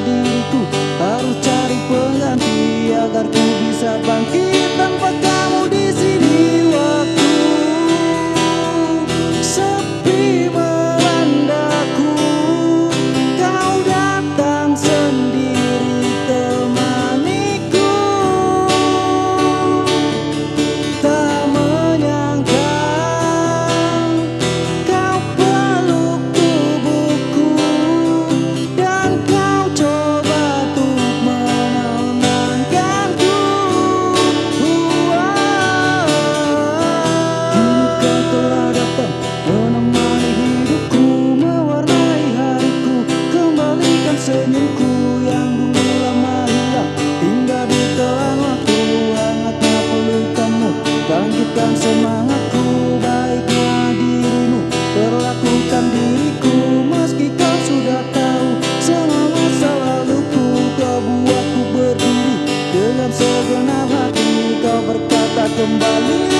Diriku harus kembali